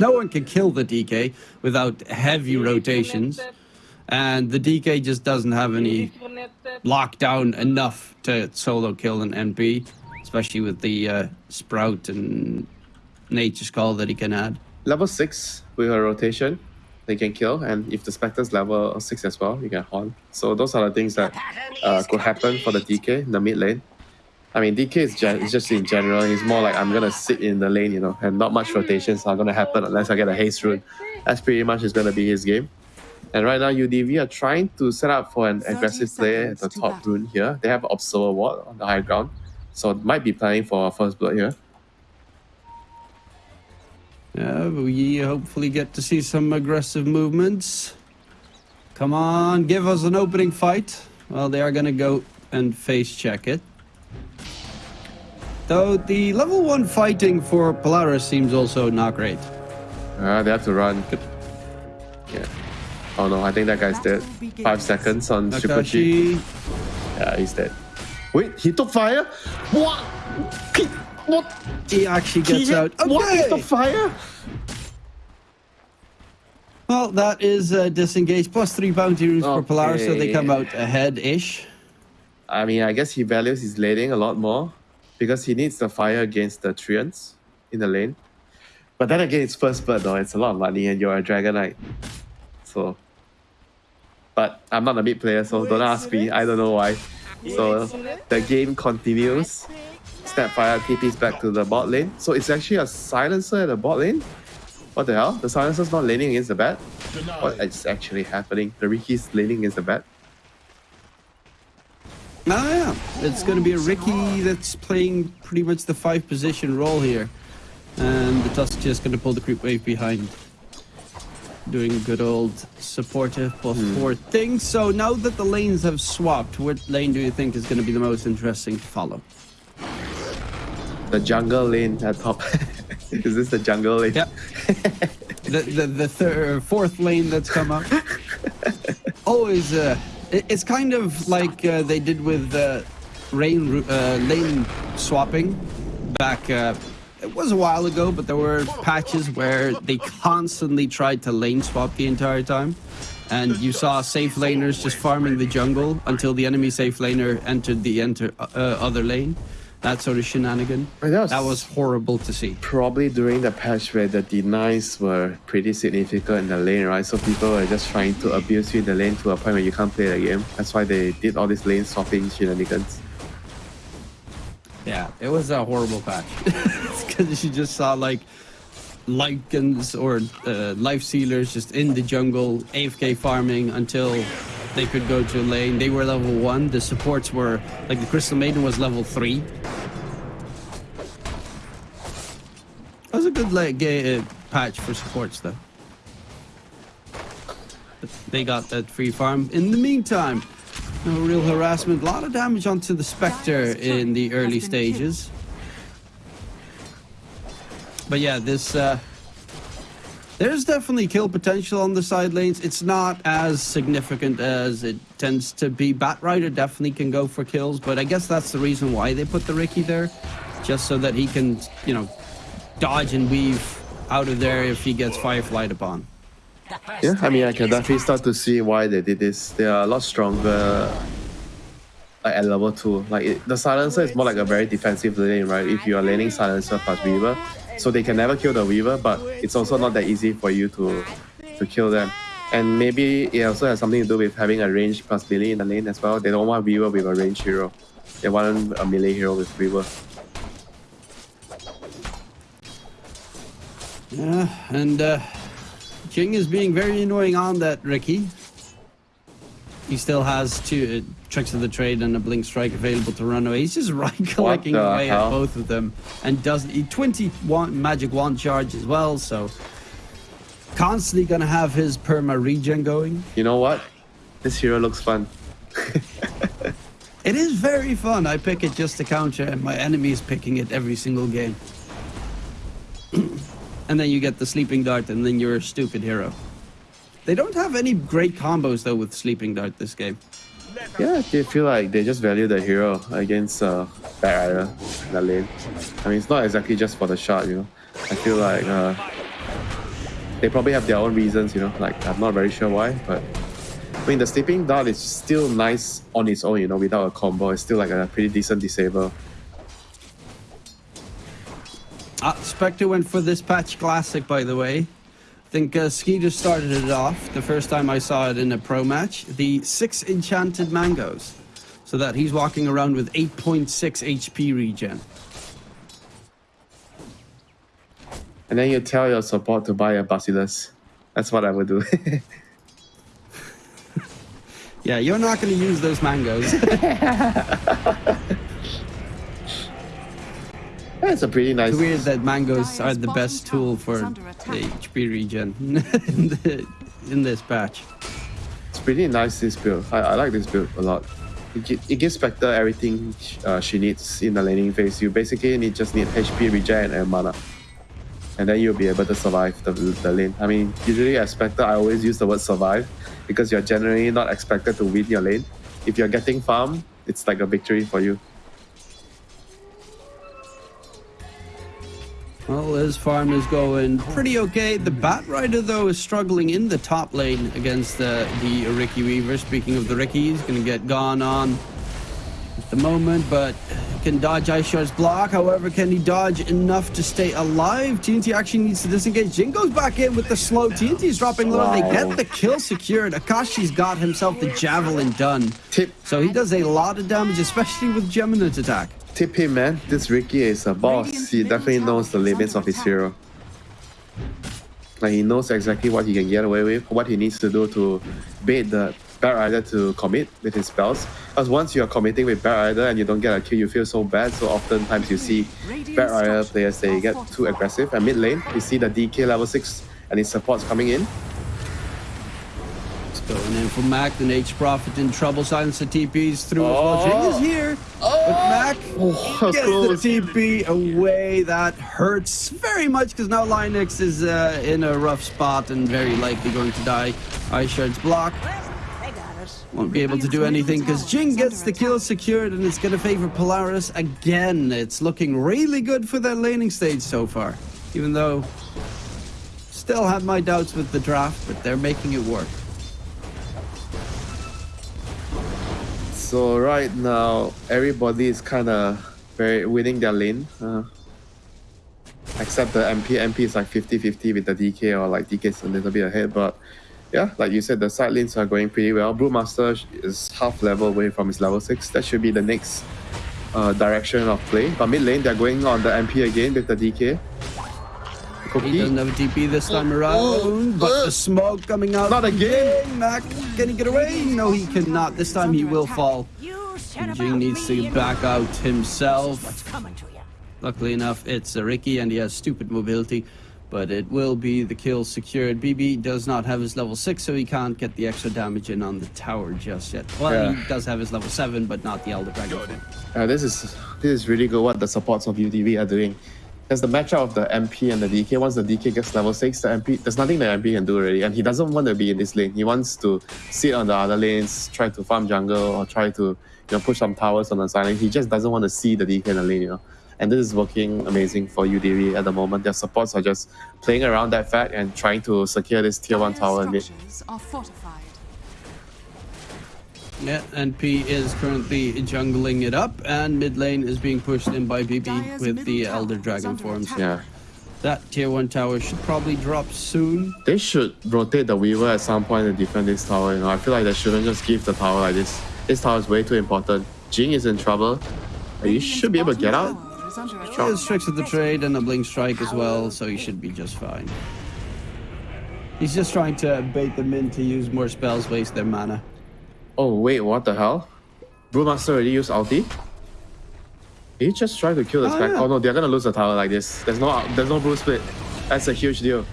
No one can kill the DK without heavy rotations. And the DK just doesn't have any lockdown enough to solo kill an NP, especially with the uh, Sprout and Nature's Call that he can add. Level 6 with a rotation, they can kill. And if the Spectre's level 6 as well, you can haunt. So those are the things that uh, could happen for the DK in the mid lane. I mean, DK is, gen- just in general, he's more like, I'm gonna sit in the lane, you know, and not much rotations are gonna happen unless I get a haste rune. That's pretty much is gonna be his game. And right now, UDV are trying to set up for an aggressive play at the top rune here. They have Observer Ward on the high ground, so it might be planning for first blood here. Yeah, we hopefully get to see some aggressive movements. Come on, give us an opening fight. Well, they are gonna go and face check it. Though the level 1 fighting for Polaris seems also not great. Uh, they have to run. Yeah. Oh no, I think that guy's dead. Five seconds on Super G. Yeah, he's dead. Wait, he took fire? What? He, what? he actually gets he, out. What? He Okay. took fire? Well, that is uh, disengaged plus three bounty runes for Polaris, so they come out ahead-ish. I mean, I guess he values his laning a lot more because he needs the fire against the Treants in the lane. But then again, it's first blood though. It's a lot of money and you're a Dragon Knight. So. But I'm not a mid player, so don't ask me. I don't know why. So the game continues. Snapfire TP's back to the bot lane. So it's actually a silencer at the bot lane? What the hell? The silencer's not laning against the bat? What is actually happening? The Ricky's laning against the bat? Oh yeah, it's going to be a Ricky that's playing pretty much the five position role here. And the Tusk just going to pull the creep wave behind. Doing good old supportive buff four thing. So now that the lanes have swapped, what lane do you think is going to be the most interesting to follow? The jungle lane at top. is this the jungle lane? Yep. the the, the third, fourth lane that's come up. Always, uh, it, it's kind of like uh, they did with uh, rain uh, lane swapping back. Uh, it was a while ago, but there were patches where they constantly tried to lane swap the entire time. And you saw safe laners just farming the jungle until the enemy safe laner entered the enter uh, other lane. That sort of shenanigan. That was- That was horrible to see. Probably during the patch where the denies were pretty significant in the lane, right? So people were just trying to abuse you in the lane to a point where you can't play the game. That's why they did all these lane swapping shenanigans. Yeah, it was a horrible patch. Because you just saw like Lycans or uh, Lifestealers just in the jungle, AFK farming until they could go to lane. They were level one. The supports were like the Crystal Maiden was level three. That was a good like uh, patch for supports though. They got that free farm. In the meantime, no real harassment. A lot of damage onto the Spectre in the early stages. But yeah, this uh, there's definitely kill potential on the side lanes. It's not as significant as it tends to be. Bat Rider definitely can go for kills, but I guess that's the reason why they put the Ricky there, just so that he can, you know, dodge and weave out of there if he gets fireflied upon. Yeah, I mean, I can definitely start to see why they did this. They are a lot stronger like, at level 2. Like, it, the Silencer is more like a very defensive lane, right? If you are laning Silencer plus Weaver, so they can never kill the Weaver, but it's also not that easy for you to to kill them. And maybe it also has something to do with having a range plus melee in the lane as well. They don't want Weaver with a range hero. They want a melee hero with Weaver. Yeah, and uh, Jing is being very annoying on that Ricky. He still has two uh, tricks of the trade and a blink strike available to run away. He's just right clicking away hell? at both of them, and does he 21 magic wand charge as well. So constantly gonna have his perma regen going. You know what? This hero looks fun. It is very fun. I pick it just to counter, and my enemy is picking it every single game. and then you get the sleeping dart, and then you're a stupid hero. They don't have any great combos though with sleeping dart this game. Yeah, they feel like they just value the hero against uh, Rider in the lane. I mean, it's not exactly just for the shot, you know. I feel like uh, they probably have their own reasons, you know. Like I'm not very sure why, but I mean the sleeping dart is still nice on its own, you know, without a combo. It's still like a pretty decent disable. Uh, Spectre went for this patch classic, by the way. I think uh, Skeeter started it off the first time I saw it in a pro match. The six enchanted mangoes. So that he's walking around with 8.6 HP regen. And then you tell your support to buy a Basilius. That's what I would do. Yeah, you're not going to use those mangoes. That's a pretty nice. it's weird that mangoes are the best tool for the HP regen in, the, in this patch. It's pretty nice this build. I, I like this build a lot. It, it gives Spectre everything uh, she needs in the laning phase. You basically need just need HP regen and mana. And then you'll be able to survive the, the lane. I mean, usually as Spectre, I always use the word survive because you're generally not expected to win your lane. If you're getting farm, it's like a victory for you. Well, his farm is going pretty okay. The Bat Rider, though, is struggling in the top lane against the, the Ricky Weaver. Speaking of the Ricky, he's going to get gone on at the moment, but can dodge Ice Shard's block. However, can he dodge enough to stay alive? TNT actually needs to disengage. Jin goes back in with the slow. TNT is dropping low. They get the kill secured. Akashi's got himself the Javelin done. Tip So he does a lot of damage, especially with Geminate attack. Tip him, man. This Ricky is a boss. He definitely knows the limits of his hero. Like he knows exactly what he can get away with, what he needs to do to bait the Bat Rider to commit with his spells. Because once you're committing with Bat Rider and you don't get a kill, you feel so bad. So oftentimes you see Bat Rider players they get too aggressive. And mid lane, you see the DK level six and his supports coming in. It's going in for Mac. The Nature Prophet in trouble. Silence the TPs through as well. Oh. Jing is here. But Mac Oh, gets close. the TP away. That hurts very much because now Linux is uh, in a rough spot and very likely going to die. Ice Shard's block. Won't be able to do anything because Jing gets the kill secured and it's going to favor Polaris again. It's looking really good for their laning stage so far. Even though still have my doubts with the draft, but they're making it work. So right now, everybody is kind of very winning their lane. Uh, except the MP. MP is like 50-50 with the DK or like DK is a little bit ahead. But yeah, like you said, the side lanes are going pretty well. Brewmaster is half level away from his level 6. That should be the next uh, direction of play. But mid lane, they're going on the MP again with the DK. He doesn't have a TP this time Oh, around, oh, but oh. the smoke coming out. Not again. Mac, can he get away? No, he cannot. This time he will fall. Jing needs to back out himself. coming to you. Luckily enough, it's a Ricky and he has stupid mobility, but it will be the kill secured. BB does not have his level 6, so he can't get the extra damage in on the tower just yet. Well, Yeah. he does have his level 7, but not the Elder Dragon. Uh, this is this is really good what the supports of UDV are doing. There's the matchup of the MP and the DK. Once the DK gets level 6, the MP there's nothing the MP can do already. And he doesn't want to be in this lane. He wants to sit on the other lanes, try to farm jungle or try to you know push some towers on the side lane. He just doesn't want to see the DK in the lane, you know. And this is working amazing for UDV at the moment. Their supports are just playing around that fact and trying to secure this tier 1 tower in mid. are fortified. Yeah, and P is currently jungling it up, and mid lane is being pushed in by BB Dire's with the Elder Dragon forms. Yeah. That tier 1 tower should probably drop soon. They should rotate the Weaver at some point and defend this tower. You know, I feel like they shouldn't just give the tower like this. This tower is way too important. Jing is in trouble. You should be able to get out. Tower is under He has tricks of the trade and a blink strike as well, so he should be just fine. He's just trying to bait them in to use more spells, waste their mana. Oh wait, what the hell? Brewmaster already used ulti? He just tried to kill the Oh, spec. yeah. Oh no, they're gonna lose the tower like this. There's no there's no brew split. That's a huge deal.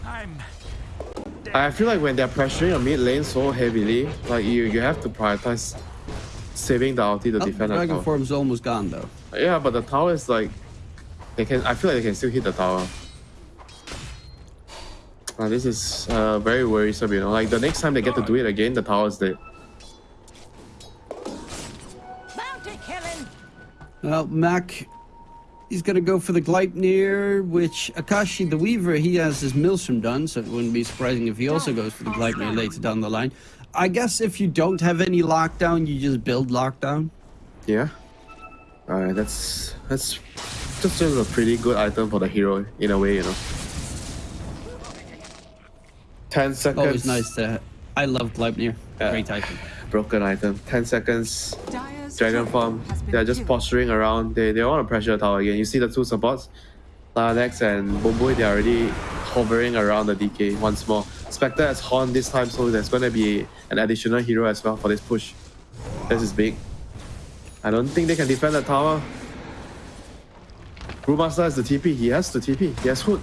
I feel like when they're pressuring a mid lane so heavily, like you you have to prioritize saving the ulti to Oh, defend the Dragon tower. form's almost gone though. Yeah, but the tower is like they can. I feel like they can still hit the tower. Uh, this is uh, very worrisome, you know. Like the next time they get to do it again, the tower is dead. Well, Mac He's gonna go for the Gleipnir, which Akashi the Weaver, he has his Maelstrom done, so it wouldn't be surprising if he also goes for the Gleipnir later down the line. I guess if you don't have any lockdown, you just build lockdown. Yeah. Alright, that's that's just a pretty good item for the hero in a way, you know. Ten seconds. Always nice to. I love Gleipnir. Yeah. Great item. Broken item. Ten seconds. Dire's Dragon Farm. They're just posturing around. They they want to pressure the tower again. You see the two supports, Lanax and Bombui. They're already hovering around the DK once more. Spectre has Horn this time, so there's going to be an additional hero as well for this push. This is big. I don't think they can defend the tower. Brewmaster has the TP. He has the TP. He has Hood.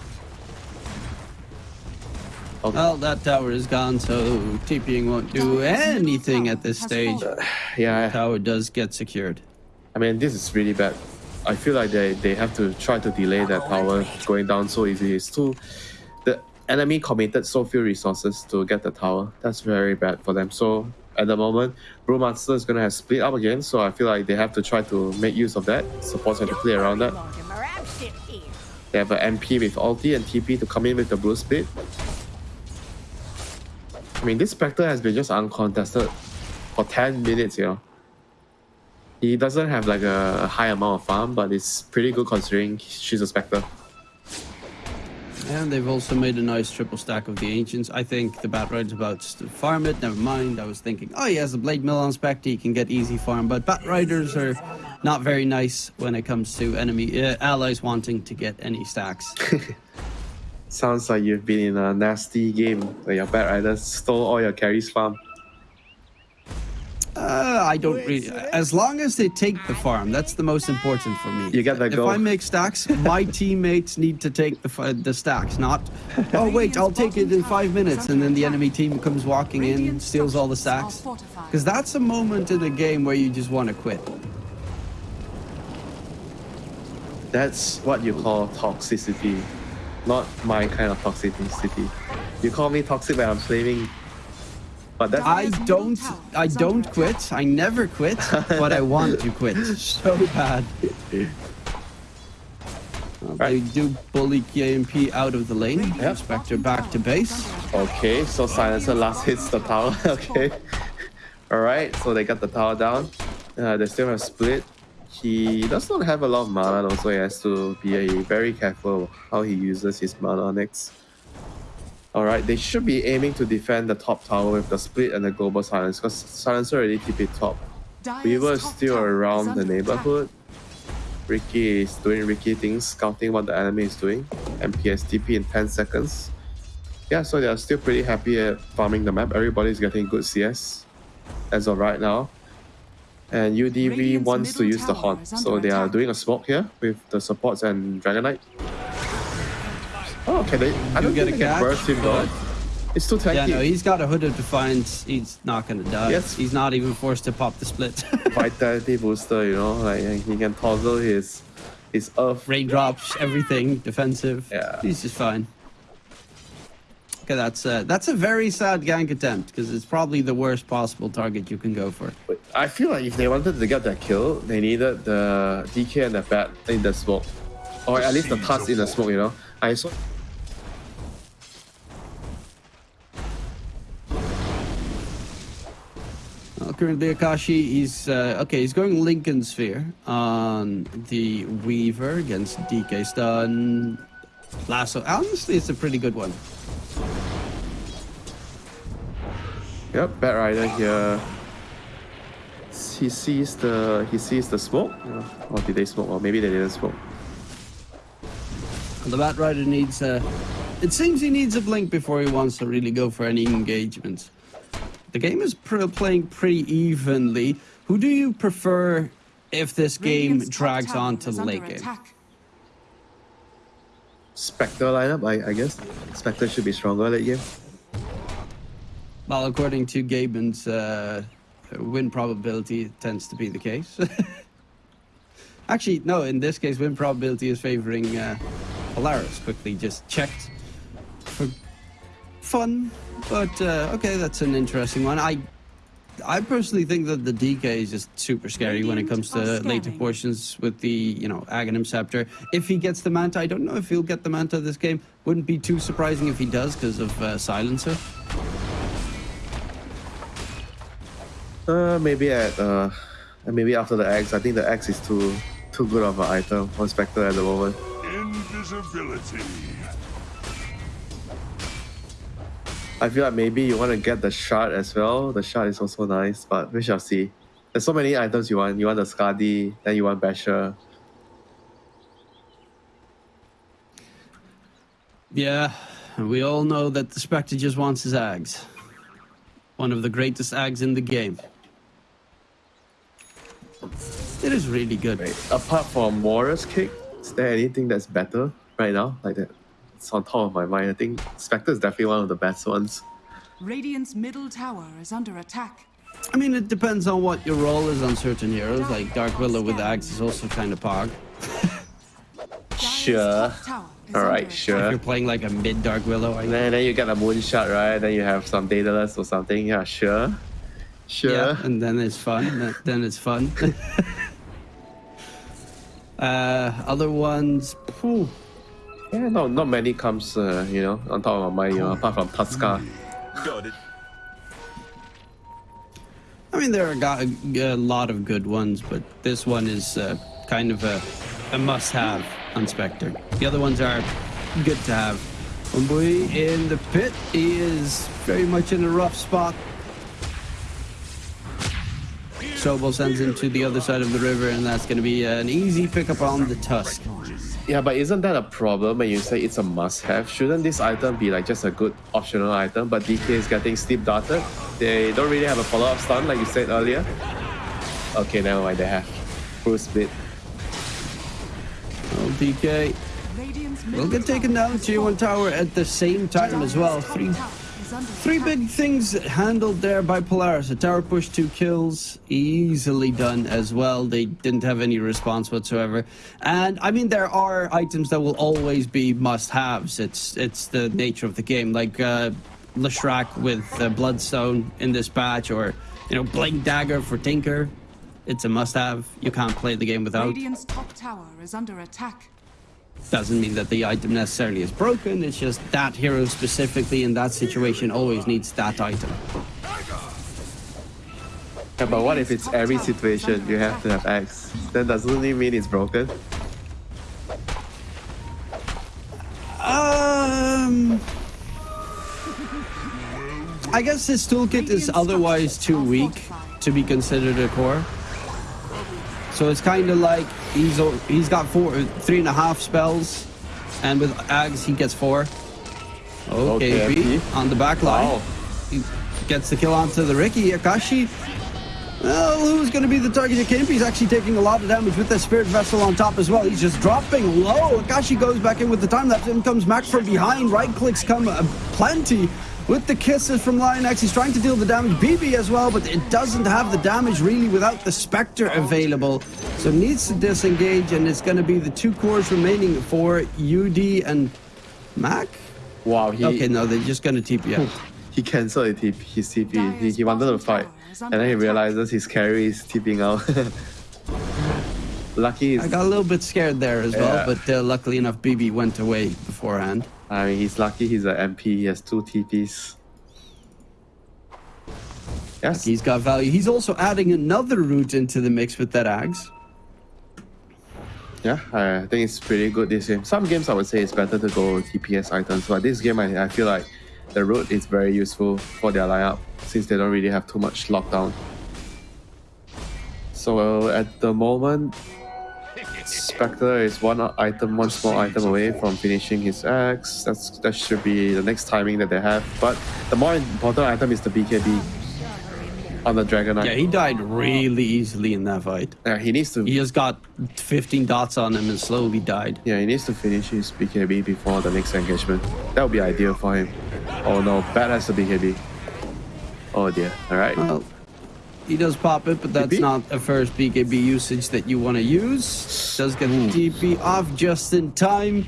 Okay. Well, that tower is gone, so TPing won't do anything at this stage. Uh, yeah, Tower does get secured. I mean, this is really bad. I feel like they, they have to try to delay that tower going down so easily. It's too. The enemy committed so few resources to get the tower. That's very bad for them. So at the moment, Brewmaster is going to have split up again. So I feel like they have to try to make use of that. Supports have to play around that. They have an MP with ulti and TP to come in with the brew split. I mean, this Spectre has been just uncontested for 10 minutes, you know. He doesn't have like a high amount of farm, but it's pretty good considering she's a Spectre. And they've also made a nice triple stack of the Ancients. I think the Batrider's about to farm it. Never mind. I was thinking, oh, he has a Blade Mail on Spectre. He can get easy farm. But Batriders are not very nice when it comes to enemy uh, allies wanting to get any stacks. Sounds like you've been in a nasty game where your Batriders stole all your carries farm. Uh, I don't really. As long as they take the farm, that's the most important for me. You get the If. I make stacks, my teammates need to take the the stacks, not. Oh wait, I'll take it in five minutes, and then the enemy team comes walking in, steals all the stacks. Because that's a moment in a game where you just want to quit. That's what you call toxicity. Not my kind of toxicity. You call me toxic when I'm flaming. But that's I don't. I don't quit. I never quit, but I want to quit so bad. Well, They do bully KMP out of the lane. Yep. Spectre back to base. Okay, so Silencer last hits the tower. okay. Alright, so they got the tower down. Uh, they still have split. He does not have a lot of mana, though, so he has to be very careful how he uses his mana next. Alright, they should be aiming to defend the top tower with the split and the global silence, because Silencer already TP top. Weaver is still around the neighborhood. Ricky is doing Ricky things, scouting what the enemy is doing. MPS TP in 10 seconds. Yeah, so they are still pretty happy at farming the map. Everybody's getting good CS as of right now. And UDV Radiant's wants to use the tower horn. So under they are doing a smoke here with the supports and Dragon Knight. Oh, can they? I don't get think a they can burst him though. It's too tanky. Yeah, no, he's got a hood of defiance. He's not gonna die. Yes. He's not even forced to pop the split. Vitality booster, you know, like he can tozzle his his earth. Raindrops, everything, defensive. Yeah. He's just fine. That's uh, that's a very sad gank attempt because it's probably the worst possible target you can go for. I feel like if they wanted to get that kill, they needed the DK and the bat in the smoke. Or at least the tusk in the smoke, you know. I saw Well, currently, Akashi, he's uh, okay. He's going Linken's Sphere on the Weaver against DK Stun. Lasso. Honestly, it's a pretty good one. Yep, Bat Rider here. He sees the he sees the smoke. Or did they smoke? Or maybe they didn't smoke. The Bat Rider needs a. It seems he needs a blink before he wants to really go for any engagements. The game is pr- playing pretty evenly. Who do you prefer if this game drags on to the late game? Spectre lineup, I, I guess. Spectre should be stronger late game. Well, according to Gaben's uh, win probability, it tends to be the case. Actually, no, in this case, win probability is favoring uh, Polaris. Quickly just checked for fun. But uh, okay, that's an interesting one. I I personally think that the DK is just super scary when it comes to Radiant later portions with the, you know, Aghanim Scepter. If he gets the Manta, I don't know if he'll get the Manta this game. Wouldn't be too surprising if he does because of uh, Silencer. Uh, maybe at uh, maybe after the axe. I think the axe is too too good of an item for Spectre at the moment. Invisibility. I feel like maybe you want to get the shard as well. The shard is also nice, but we shall see. There's so many items you want. You want the Skadi, then you want Basher. Yeah, we all know that the Spectre just wants his Ags. One of the greatest Ags in the game. It is really good. Right. Apart from Warrior's Kick, is there anything that's better right now? Like that? It's on top of my mind. I think Spectre is definitely one of the best ones. Radiant's middle tower is under attack. I mean, it depends on what your role is on certain heroes. Like Dark Willow with Ags is also kind of pog. Sure. top tower is All under right, attack. sure. If you're playing like a mid Dark Willow, I And then, then you get a Moon Shard, right? Then you have some Daedalus or something. Yeah, sure. Sure. Yeah, and then it's fun. Then- Then it's fun. uh, other ones, phew, Yeah, no, not many comes, uh, you know, on top of my mind, you know, apart from Tuska. Got it. I mean, there are got a, a lot of good ones, but this one is uh, kind of a, a must-have on Spectre. The other ones are good to have. Umbui in the pit, he is very much in a rough spot. Sobel sends him to the other side of the river, and that's going to be an easy pickup on the Tusk. Yeah, but isn't that a problem when you say it's a must-have? Shouldn't this item be like just a good optional item? But DK is getting steep darted. They don't really have a follow-up stun like you said earlier. Okay, never mind. They have full split. Oh, DK will get taken down to one tower at the same time as well. Three tower is under Three big things handled there by Polaris. A tower push, two kills, easily done as well. They didn't have any response whatsoever. And I mean, there are items that will always be must-haves. It's it's the nature of the game. Like uh, Leshrac with uh, Bloodstone in this patch, or you know, Blink Dagger for Tinker. It's a must-have. You can't play the game without. Radiant's top tower is under attack. Doesn't mean that the item necessarily is broken. It's just that hero specifically in that situation always needs that item. Yeah, but what if it's every situation you have to have X? Then doesn't mean it's broken? Um, I guess his toolkit is otherwise too weak to be considered a core. So it's kind of like he's he's got four, three and a half spells, and with Ags he gets four. Okay, Okay, B on the back line. Wow. He gets the kill onto the Ricky Akashi. Well, who's going to be the target of Kimpi? He's actually taking a lot of damage with the Spirit Vessel on top as well. He's just dropping low. Akashi goes back in with the time lapse. In comes Max from behind. Right clicks come uh, plenty with the kisses from Lion X. He's trying to deal the damage. BB as well, but it doesn't have the damage really without the Spectre available. So needs to disengage, and it's going to be the two cores remaining for UD and Mac. Wow, he Okay, no, they're just going to TP out. he cancelled his TP. His TP. He, Dire's he wanted to fight, and then he realizes his carry is TPing out. Lucky I got a little bit scared there as Yeah. well, but uh, luckily enough, BB went away beforehand. I mean, he's lucky he's an MP. He has two TPs. Yes. He's got value. He's also adding another route into the mix with that Ags. Yeah, I think it's pretty good this game. Some games I would say it's better to go TPS items, but this game I, I feel like the route is very useful for their lineup since they don't really have too much lockdown. So at the moment, Spectre is one item, one small item away from finishing his axe. That's that should be the next timing that they have. But the more important item is the BKB on the Dragon Yeah, he died really easily in that fight. Yeah, he needs to He just got 15 dots on him and slowly died. Yeah, he needs to finish his BKB before the next engagement. That would be ideal for him. Oh no, bad has the BKB. Oh dear. Alright. Well, he does pop it, but that's not a first BKB usage that you want to use. Does get the TP off just in time.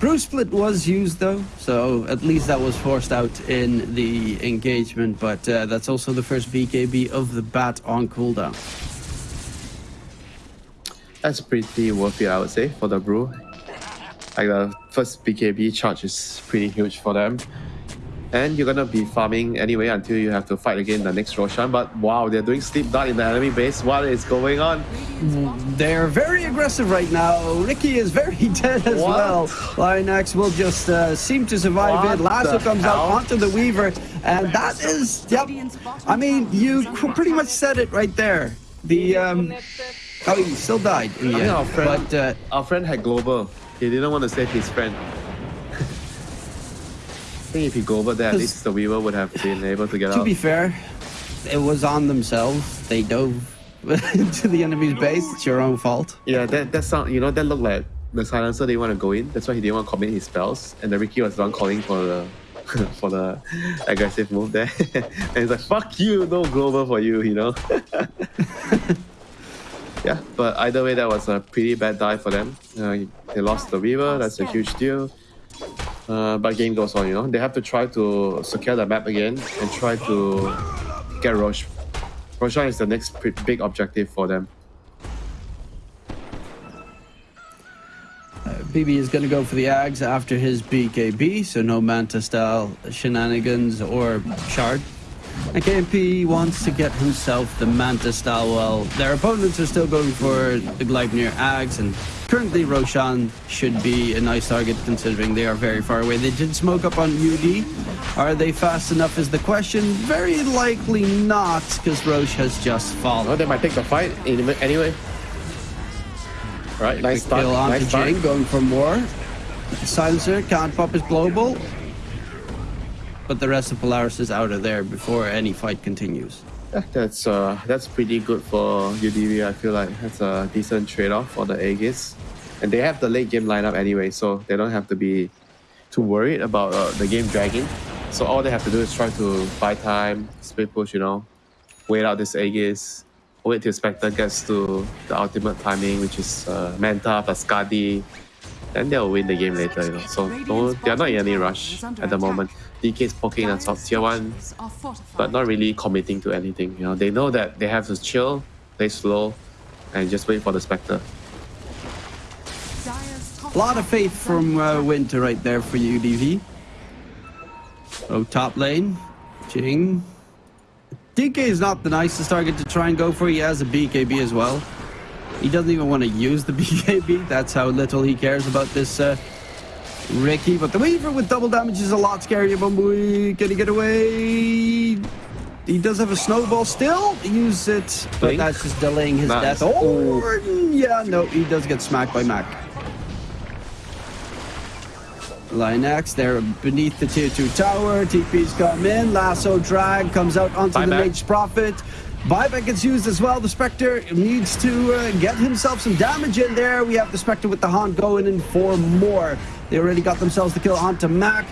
Brew Split was used though, so at least that was forced out in the engagement. But uh, that's also the first BKB of the bat on cooldown. That's pretty worth it, I would say, for the brew. Like the first BKB charge is pretty huge for them. And you're gonna be farming anyway until you have to fight again the next Roshan. But wow, they're doing sleep dart in the enemy base. What is going on? They're very aggressive right now. Ricky is very dead as What? well. Lionax will just uh, seem to survive What it. Lasso comes out onto the Weaver, and that is, yep. I mean, you pretty much said it right there. The, um, oh, he still died in the I think our friend, But uh, our friend had global. He didn't want to save his friend. I think if you go over there, at least the Weaver would have been able to get to out. To be fair, it was on themselves. They dove into the enemy's base. It's your own fault. Yeah, that that sound you know that looked like the silencer didn't want to go in. That's why he didn't want to commit his spells. And the Ricky was the one calling for the for the aggressive move there. and he's like, "Fuck you, no global for you," you know. yeah, but either way, that was a pretty bad die for them. Uh, they lost the Weaver. That's a huge deal. Uh, but game goes on, you know. They have to try to secure the map again and try to get Rosh. Roshan is the next big objective for them. BB is going to go for the Ags after his BKB, so no Manta style shenanigans or shard. And KMP wants to get himself the Manta style while their opponents are still going for the Gleipnir Ags, and currently Roshan should be a nice target considering they are very far away. They did smoke up on UD. Are they fast enough is the question. Very likely not, because Rosh has just fallen. Oh, they might take the fight anyway. Right, nice start. kill onto Nice. Jing, going for more. Silencer can't pop his global. But the rest of Polaris is out of there before any fight continues. Yeah, that's uh, that's pretty good for UDV. I feel like that's a decent trade-off for the Aegis, and they have the late game lineup anyway, so they don't have to be too worried about uh, the game dragging. So all they have to do is try to buy time, split push, you know, wait out this Aegis, wait till Spectre gets to the ultimate timing, which is uh, Manta plus Skadi, then they'll win the game later, you know. So no, they're not in any rush at the moment. DK is poking on top tier one, structures are fortified. but not really committing to anything. You know, they know that they have to chill, play slow, and just wait for the Spectre. A lot of faith from uh. Winter right there for UDV. Oh, top lane. Jing. DK is not the nicest target to try and go for. He has a BKB as well. He doesn't even want to use the BKB. That's how little he cares about this uh, Ricky. But the Weaver with double damage is a lot scarier. Bumblebee, can he get away? He does have a snowball still. Use it, but Blink. that's just delaying his Nice. death. Oh, yeah, no, he does get smacked by Mac. Lionax, they're beneath the tier 2 tower. TP's come in. Lasso drag comes out onto the Buyback. Mage Prophet. Buyback gets used as well. The Spectre needs to uh, get himself some damage in there. We have the Spectre with the Haunt going in for more. They already got themselves the kill onto Mac.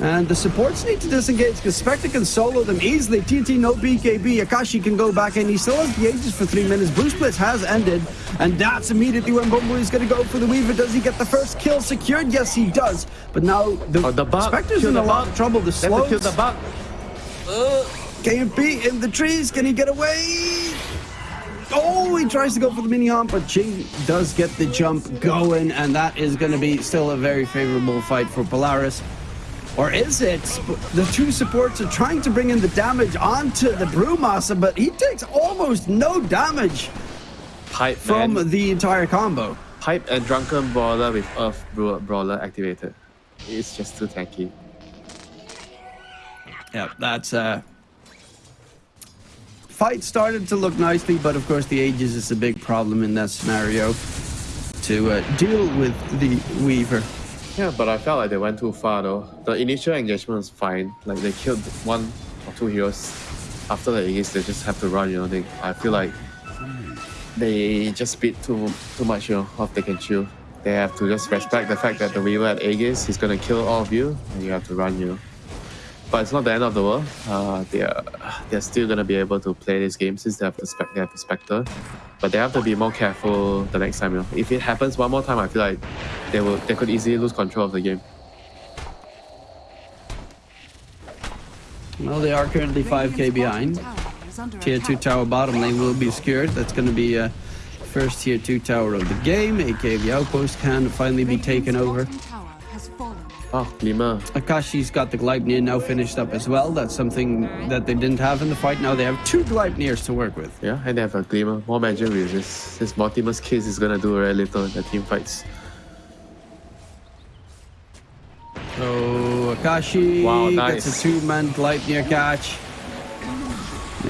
And the supports need to disengage because Spectre can solo them easily. TNT, no BKB. Akashi can go back in. He still has the Aegis for three minutes. Brew Split has ended. And that's immediately when Bumblebee is going to go for the Weaver. Does he get the first kill secured? Yes, he does. But now the, Oh, the. Spectre's Kill in the a lot of trouble. The to kill the bug. KMP in the trees. Can he get away? Oh, he tries to go for the mini hump, but Jing does get the jump going, and that is going to be still a very favorable fight for Polaris. Or is it? The two supports are trying to bring in the damage onto the Brewmaster, but he takes almost no damage Pipe from man. the entire combo. Pipe and Drunken Brawler with Earth Bra- Brawler activated. It's just too tanky. Yeah, that's uh fight started to look nicely, but of course the Aegis is a big problem in that scenario to uh, deal with the Weaver. Yeah, but I felt like they went too far though. The initial engagement was fine. Like they killed one or two heroes. After the Aegis, they just have to run. You know, they. I feel like they just beat too too much. You know, of they can chew. They have to just respect the fact that the Weaver at Aegis is gonna kill all of you, and you have to run. You know. But it's not the end of the world. Uh, they're they're still gonna be able to play this game since they have the spec they have the specter, but they have to be more careful the next time. You know, if it happens one more time, I feel like they will they could easily lose control of the game. Well, they are currently 5k behind. bottom tower is under Tier 2 tower bottom lane will be secured. That's going to be uh, first tier 2 tower of the game. aka the outpost can finally be taken Radiant's over. Bottom tower has fallen. Oh, Glimmer. Akashi's got the Gleipnir now finished up as well. That's something that they didn't have in the fight. Now they have two Gleipnirs to work with. Yeah, and they have a Glimmer. More magic with this. This Mortimer's case is gonna do very little in the team fights. So Akashi Wow, gets a two-man Gleipnir catch.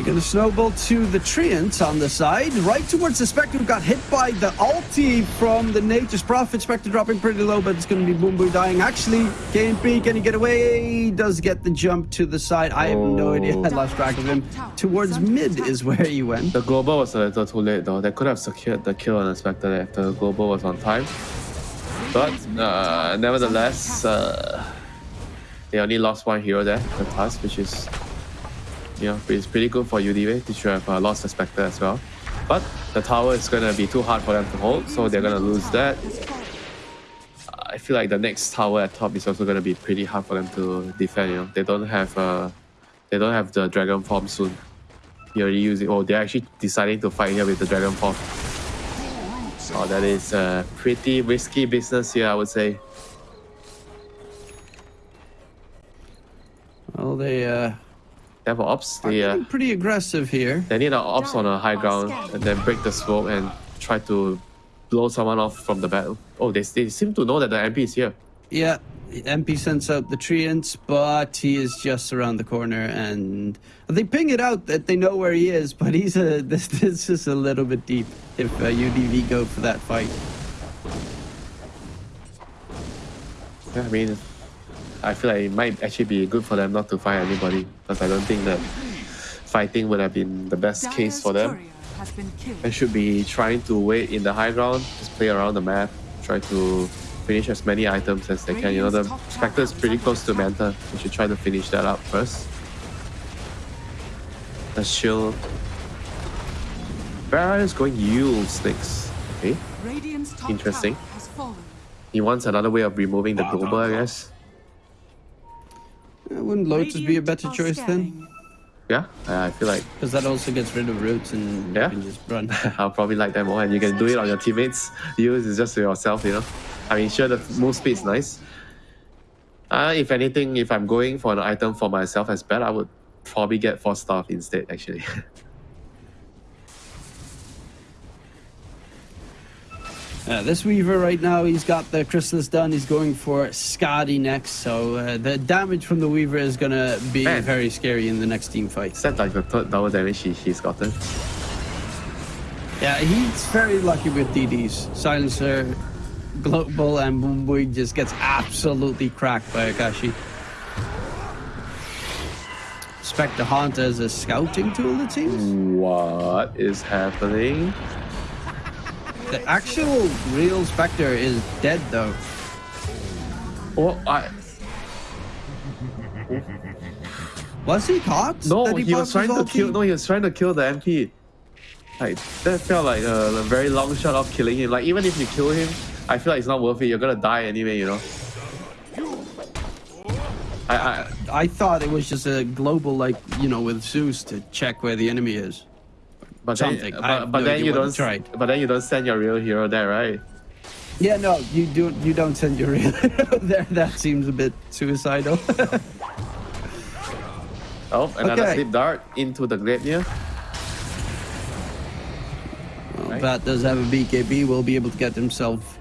They're gonna snowball to the Treants on the side, right towards the Spectre got hit by the ulti from the Nature's Prophet. Spectre dropping pretty low, but it's gonna be Boom Boom dying. Actually, KMP, can he get away? Does get the jump to the side. I have no idea. I lost track of him. Towards mid is where he went. The global was a little too late though. They could have secured the kill on the Spectre if the global was on time. But uh, nevertheless, uh, they only lost one hero there, the task, which is you know, it's pretty good for. They should have uh, lost the Spectre as well. But the tower is gonna be too hard for them to hold, so they're gonna lose that. I feel like the next tower at top is also gonna be pretty hard for them to defend. You know, they don't have uh, they don't have the dragon form soon. You're already using. Oh, they're actually deciding to fight here with the dragon form. Oh, that is a pretty risky business here, I would say. Well, they uh, They have ops. are They uh, pretty aggressive here. they need an ops on a high ground and then break the smoke and try to blow someone off from the battle. Oh, they, they seem to know that the MP is here. Yeah, MP sends out the treants, but he is just around the corner, and they ping it out that they know where he is. But he's a this this is a little bit deep if uh, UDV go for that fight. Yeah, I mean, I feel like it might actually be good for them not to fight anybody because I don't think that fighting would have been the best case for them. courier has been killed. They should be trying to wait in the high ground, just play around the map, try to finish as many items as they can. You know, the Spectre is pretty close to Manta. We should try to finish that up first. The shield. Barra is going Yule Snakes. Okay. Radiant's Interesting. tower has fallen. He wants another way of removing the global, I guess. Uh, wouldn't Lotus be a better are choice then? Yeah, I I feel like Because that also gets rid of roots and Yeah. you can just run. I'll probably like that more, and you can do it on your teammates. Use is just for yourself, you know. I mean, sure, the move speed is nice. Uh, if anything, if I'm going for an item for myself as bad, I would probably get Force Staff instead. Actually, Uh, this Weaver right now, he's got the Chrysalis done. He's going for Skadi next, so uh, the damage from the Weaver is gonna be Man. very scary in the next team fight. is that like the third double damage he, he's gotten? Yeah, he's very lucky with DDs. Silencer, Global, and Boomboy just gets absolutely cracked by Akashi. Spectre Haunt as a scouting tool, it seems. What is happening? The actual real Spectre is dead, though. Oh, I Was he caught? no, That he, was trying to kill. No, he was trying to kill the MP. Like that felt like a, a very long shot of killing him. Like even if you kill him, I feel like it's not worth it. You're gonna die anyway, you know. I, I I thought it was just a global, like, you know, with Zeus to check where the enemy is. But Something. then, I but, but no then you don't. tried. But then you don't send your real hero there, right? Yeah, no, you do. You don't send your real there. That seems a bit suicidal. Oh, another Okay. slip dart into the Gleipnir. Well, Right. Bat does have a BKB. Will be able to get himself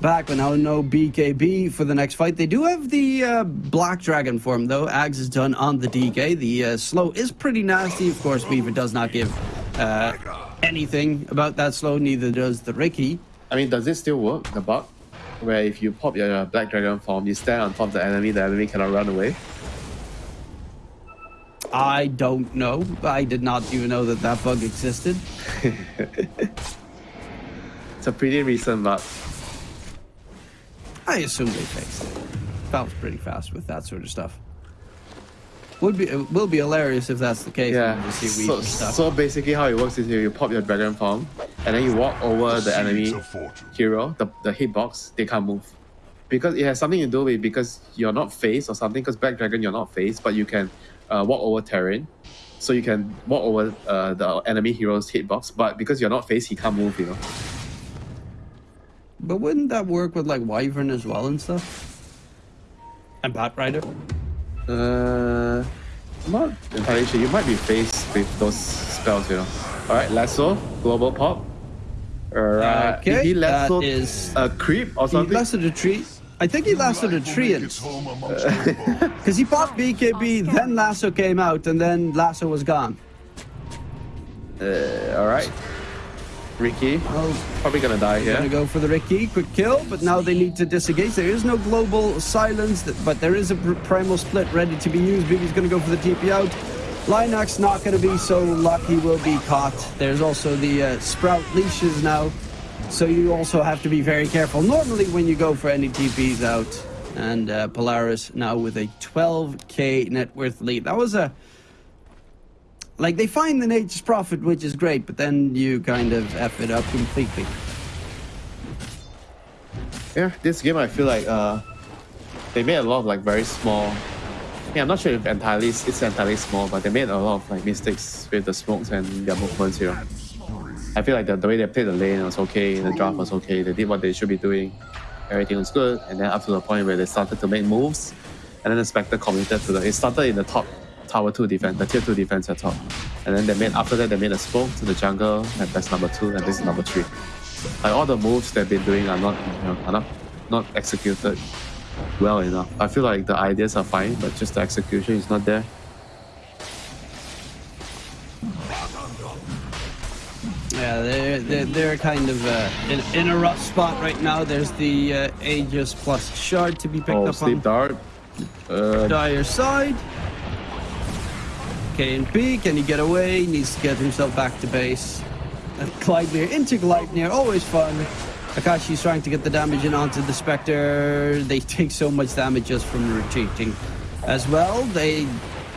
back. But now no BKB for the next fight. They do have the uh, Black Dragon form though. Ags is done on the DK. The uh, slow is pretty nasty. Of course, Weaver does not give uh, anything about that slow. Neither does the Ricky. I mean, does it still work? The bug, where if you pop your Black Dragon form, you stand on top of the enemy, the enemy cannot run away. I don't know. I did not even know that that bug existed. It's a pretty recent bug. I assume they fixed it. Valve's pretty fast with that sort of stuff. Would be it will be hilarious if that's the case. Yeah. You see So, weird stuff. so basically, how it works is you, you pop your dragon form, and then you walk over the enemy Seeds of fortune. hero, the, the hitbox, they can't move. Because it has something to do with because you're not phased or something, because Black Dragon you're not phased, but you can uh, walk over terrain. So you can walk over uh, the enemy hero's hitbox, but because you're not phased, he can't move, you know. But wouldn't that work with like Wyvern as well and stuff? And Bat Rider? Uh, I'm not entirely sure. You might be faced with those spells, you know. Alright, Lasso, Global Pop. Alright, Okay, did he lasso is- a creep or something? He something? lasted a tree. I think he lasted a tree make its home amongst the bones. because he popped BKB, then Lasso came out, and then Lasso was gone. Uh, Alright. Ricky, Oh, probably gonna die here. Gonna go for the Ricky, quick kill, but now they need to disengage. There is no global silence, but there is a primal split ready to be used. Bibi's gonna go for the TP out. Linox not gonna be so lucky, will be caught. There's also the uh, Sprout leashes now, so you also have to be very careful. Normally, when you go for any TPs out, and uh, Polaris now with a 12k net worth lead. That was a like they find the Nature's Prophet, which is great, but then you kind of f it up completely. Yeah, this game I feel like uh, they made a lot of like very small. Yeah, I'm not sure if entirely it's entirely small, but they made a lot of like mistakes with the smokes and their movements here. I feel like the, the way they played the lane was okay, the draft was okay, they did what they should be doing, everything was good, and then up to the point where they started to make moves, and then the Spectre committed to the. It started in the top tower two defense, the tier two defense at top, and then they made after that they made a smoke to the jungle, and that's number two, and this is number three. Like all the moves they've been doing are not, you know, are not, not executed well enough. I feel like the ideas are fine, but just the execution is not there. Yeah, they're, they're, they're kind of uh, in, in a rough spot right now. There's the uh, Aegis plus Shard to be picked Oh, up on dart. Uh, Dire side. K and P, can he get away? He Needs to get himself back to base. Gleipnir into Gleipnir, always fun. Akashi's trying to get the damage in onto the Spectre. They take so much damage just from retreating. As well, they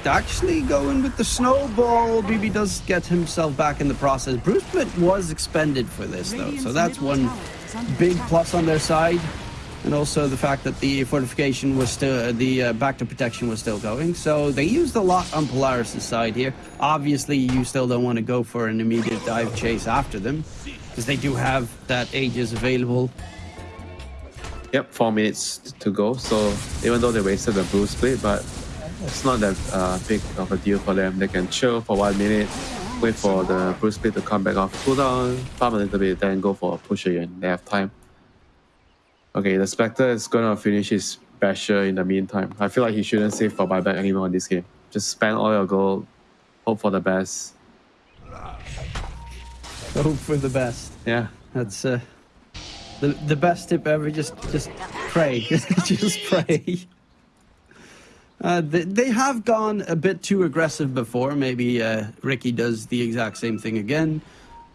actually go in with the snowball. BB does get himself back in the process. Brew Split was expended for this though, so that's one tower is under big plus on their side. And also the fact that the fortification was still, the uh, back to protection was still going. So they used a lot on Polaris' side here. Obviously, you still don't want to go for an immediate dive chase after them, because they do have that Aegis available. Yep, four minutes to go. So even though they wasted the brew split, but it's not that uh, big of a deal for them. They can chill for one minute, wait for the brew split to come back off cooldown, farm a little bit, then go for a push again. They have time. Okay, the Spectre is gonna finish his basher in the meantime. I feel like he shouldn't save for buyback anymore in this game. Just spend all your gold, hope for the best. Hope for the best. Yeah. That's uh, the the best tip ever. Just just pray. just pray. Uh, they, they have gone a bit too aggressive before. Maybe uh, Ricky does the exact same thing again.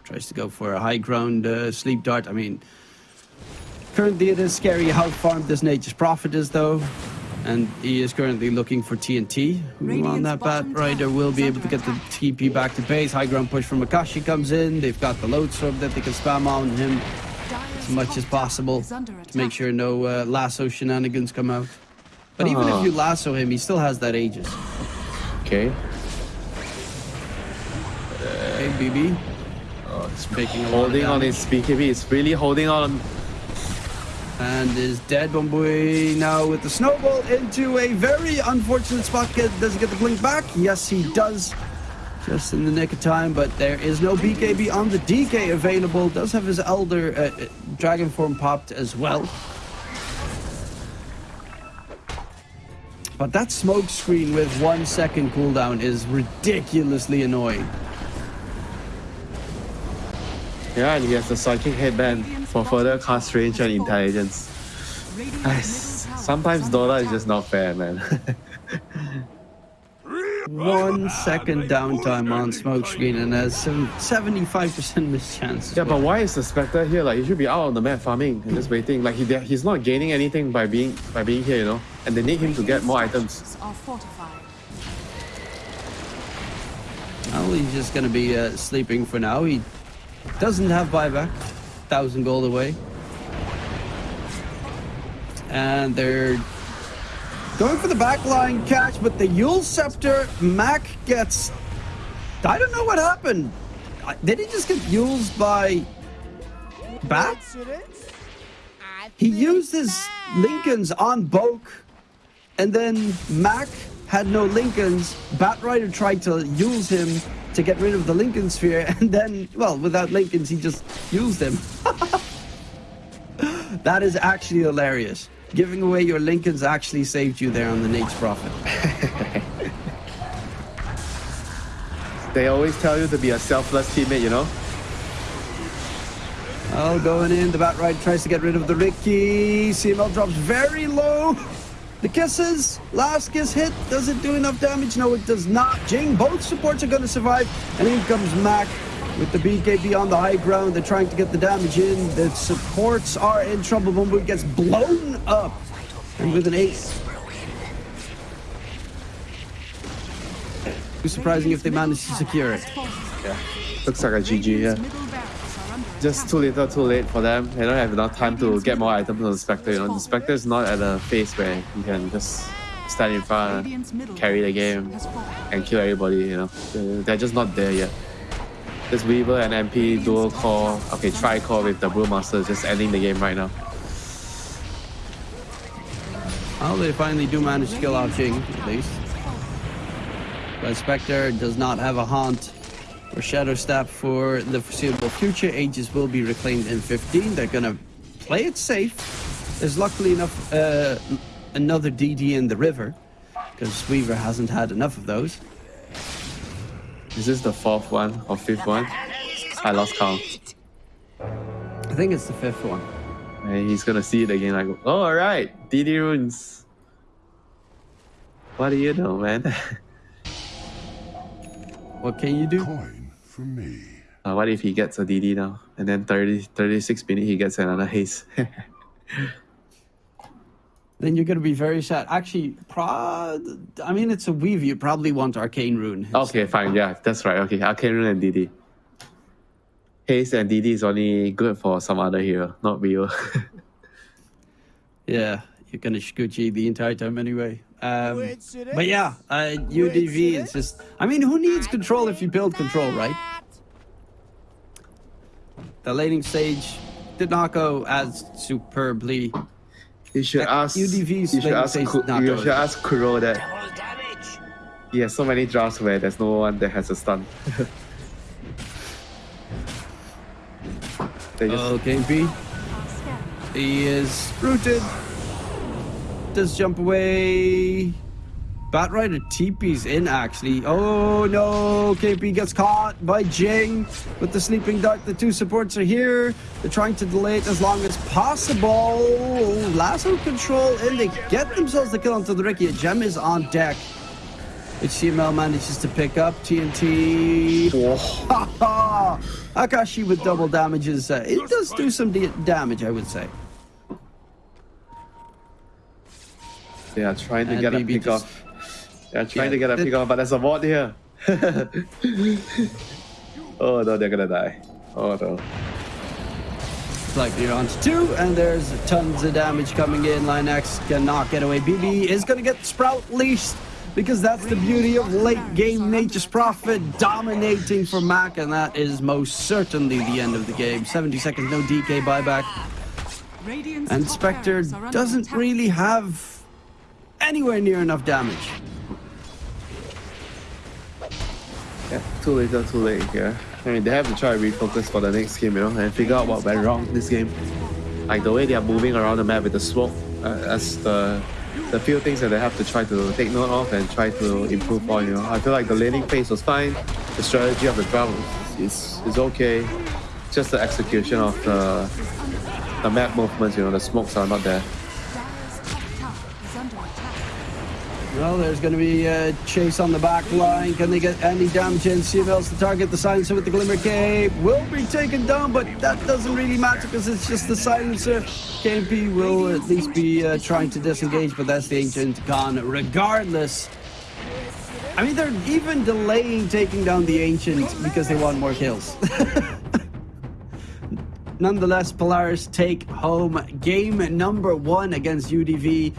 Tries to go for a high ground uh, sleep dart. I mean, currently it is scary how farmed this Nature's Prophet is, though. And he is currently looking for TNT. Who on that Batrider will be able to get the. TP back to base. High ground push from Akashi comes in. They've got the load storm that they can spam on him as much as possible to make sure no uh, lasso shenanigans come out. But even if you lasso him, he still has that Aegis. Okay. Okay, BB. Oh, it's making a lot of Holding on his BKB. It's really holding on. And is dead Bombui now with the snowball into a very unfortunate spot. Get, does he get the blink back? Yes, he does. Just in the nick of time, but there is no BKB on the DK available. Does have his Elder uh, uh, Dragon form popped as well. But that smoke screen with one second cooldown is ridiculously annoying. Yeah, and he has the psychic headband for further cast range and intelligence. Sometimes Dota is just not fair, man. One second downtime on smoke screen and has some 75% miss chance. yeah, well. but why is the Spectre here? Like, he should be out on the map farming and just waiting. Like, he he's not gaining anything by being by being here, you know. And they need him to get more items. Well, he's just going to be uh, sleeping for now. He doesn't have buyback. Thousand gold away. And they're going for the backline catch, but the Eul's Scepter, Mac gets... I don't know what happened. Did he just get used by Bat? He used his Linken's on Boke, and then Mac had no Linken's. Bat Rider tried to use him to get rid of the Linken Sphere, and then, well, without Linken's, he just used them. that is actually hilarious. Giving away your Linken's actually saved you there on the Nature's Prophet. They always tell you to be a selfless teammate, you know? Oh, going in. The Batrider tries to get rid of the Ricky. CML drops very low. The kisses. Last kiss hit. Does it do enough damage? No, it does not. Jing, both supports are going to survive. And in comes Mac with the BKB on the high ground. They're trying to get the damage in. The supports are in trouble. Bumbu gets blown up. And with an ace. Too surprising if they manage to secure it. Yeah. Looks like a GG, yeah. Just too little, too late for them. They don't have enough time to get more items on the Spectre, you know. The Spectre is not at a phase where you can just stand in front, carry the game, and kill everybody, you know. They're- just not there yet. This Weaver and MP dual core, okay, tri core with the Brewmaster just ending the game right now. Well, they finally do manage to kill out Jing, at least. But Spectre does not have a haunt or Shadow Step for the foreseeable future. Aegis will be reclaimed in 15. They're gonna play it safe. There's luckily enough uh, another DD in the river, because Weaver hasn't had enough of those. Is this the fourth one or fifth one? I lost count. I think it's the fifth one. And he's gonna see it again like, oh, alright, DD runes. What do you know, man? What can you do? Coin for me. Uh, what if he gets a DD now? And then 30, 36 minutes he gets another haste. Then you're gonna be very sad. Actually, pro- I mean, it's a Weave. You probably want Arcane Rune. okay, fine. Yeah, that's right. Okay, Arcane Rune and DD. Haste and DD is only good for some other hero, not Rio. Yeah, you're gonna Shukuchi the entire time anyway. Um, but yeah, uh, UDV is just. I mean, who needs control if you build control, right? The laning stage did not go as superbly. you should ask. UDV's you should ask. says Ku- not you good. should ask Kuro that. He has so many drafts where there's no one that has a stun. they just Okay, B. He is rooted. Does jump away. Batrider TP's in actually. Oh no, KP gets caught by Jing with the sleeping Duck. The two supports are here. They're trying to delay it as long as possible. Lasso control and they get themselves the kill onto the Ricky. A gem is on deck. CML manages to pick up. TNT. Akashi with double damages. Uh, it does do some damage, I would say. They are trying to And get a BB pick just- off. They are trying Yeah, to get a it- pick off, but there's a ward here. oh no, they're gonna die. Oh no. Like you're on to two, and there's tons of damage coming in. Line X cannot get away. BB is gonna get Sprout leashed because that's the beauty of late game Nature's Prophet dominating for Mac, and that is most certainly the end of the game. 70 seconds, no DK buyback. Radiant's And Spectre barracks are under doesn't really have anywhere near enough damage. Yeah, too late, too late. Yeah. I mean, they have to try to refocus for the next game, you know, and figure out what went wrong this game. Like the way they are moving around the map with the smoke, uh, that's the the few things that they have to try to take note of and try to improve on. You know, I feel like the laning phase was fine. The strategy of the draft is is okay. Just the execution of the the map movements. You know, the smokes are not there. Well, there's going to be a chase on the back line. Can they get any damage in? CML's the target. The silencer with the Glimmer Cape will be taken down, but that doesn't really matter because it's just the silencer. KMP will at least be uh, trying to disengage, but that's the Ancient gone regardless. I mean, they're even delaying taking down the Ancient because they want more kills. Nonetheless, Polaris take home game number one against UDV.